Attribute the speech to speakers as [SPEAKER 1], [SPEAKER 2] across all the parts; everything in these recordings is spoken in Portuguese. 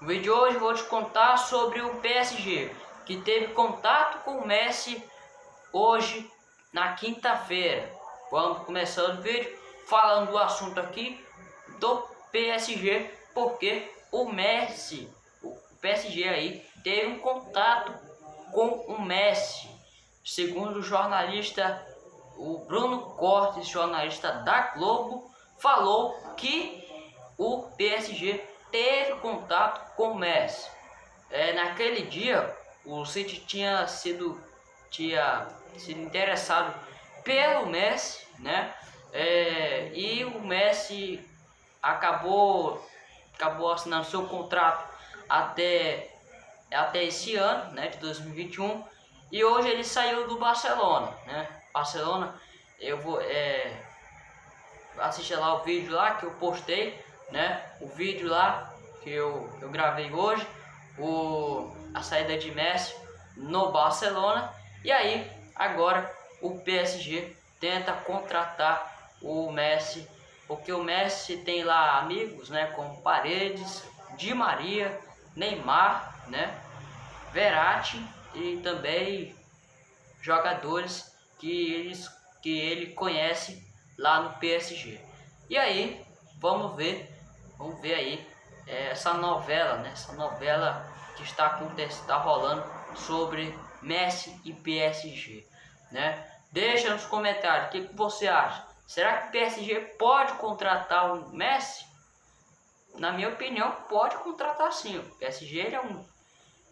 [SPEAKER 1] No vídeo de hoje vou te contar sobre o PSG, que teve contato com o Messi hoje na quinta-feira. Vamos começando o vídeo falando do assunto aqui do PSG, porque o Messi, o PSG aí, teve um contato com o Messi. Segundo o jornalista o Bruno Cortes, jornalista da Globo, falou que o PSG teve contato com o Messi. É, naquele dia, o City tinha sido, tinha sido interessado pelo Messi, né? É, e o Messi acabou, acabou assinando seu contrato até, até esse ano, né, de 2021. E hoje ele saiu do Barcelona, né? Barcelona, eu vou é, assistir lá o vídeo lá que eu postei, né? O vídeo lá que eu, eu gravei hoje, o, a saída de Messi no Barcelona. E aí, agora o PSG tenta contratar o Messi, porque o Messi tem lá amigos, né? Como Paredes, Di Maria, Neymar, né? Verratti e também jogadores que, eles, que ele conhece lá no PSG. E aí, vamos ver, vamos ver aí é, essa novela, né? Essa novela que está acontecendo, está rolando sobre Messi e PSG, né? Deixa nos comentários o que, que você acha. Será que o PSG pode contratar o Messi? Na minha opinião, pode contratar sim. O PSG ele é um,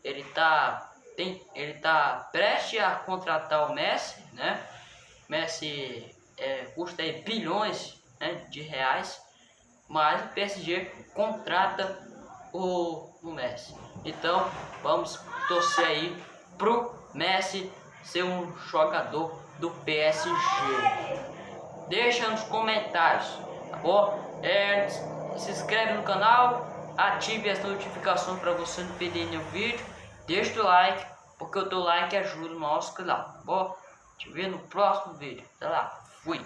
[SPEAKER 1] ele tá tem, ele tá prestes a contratar o Messi, né? Messi é, custa bilhões né, de reais, mas o PSG contrata o, o Messi. Então vamos torcer aí pro Messi ser um jogador do PSG. Deixa nos comentários, tá bom? É, se inscreve no canal, ative as notificações para você não perder nenhum vídeo. Deixa o like, porque o teu like ajuda o nosso canal, tá bom? Te ver no próximo vídeo. Até lá, fui!